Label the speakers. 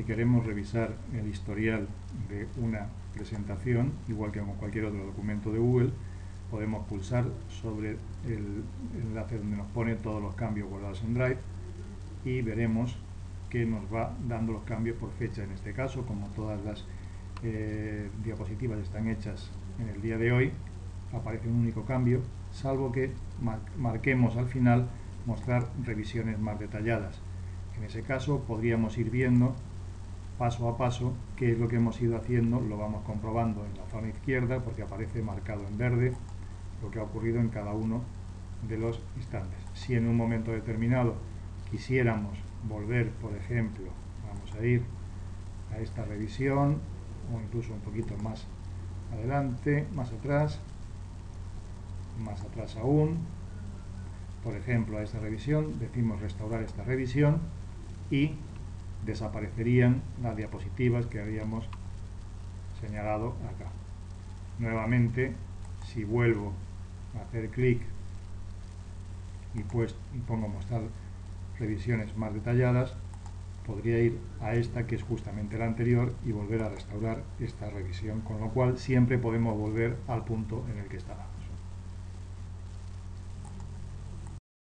Speaker 1: si queremos revisar el historial de una presentación, igual que con cualquier otro documento de Google, podemos pulsar sobre el enlace donde nos pone todos los cambios guardados en Drive y veremos que nos va dando los cambios por fecha en este caso, como todas las eh, diapositivas están hechas en el día de hoy, aparece un único cambio, salvo que marquemos al final mostrar revisiones más detalladas. En ese caso podríamos ir viendo paso a paso qué es lo que hemos ido haciendo, lo vamos comprobando en la zona izquierda porque aparece marcado en verde lo que ha ocurrido en cada uno de los instantes. Si en un momento determinado quisiéramos volver, por ejemplo, vamos a ir a esta revisión o incluso un poquito más adelante, más atrás, más atrás aún, por ejemplo a esta revisión, decimos restaurar esta revisión y desaparecerían las diapositivas que habíamos señalado acá. Nuevamente, si vuelvo a hacer clic y, pues, y pongo mostrar revisiones más detalladas, podría ir a esta que es justamente la anterior y volver a restaurar esta revisión, con lo cual siempre podemos volver al punto en el que estaba.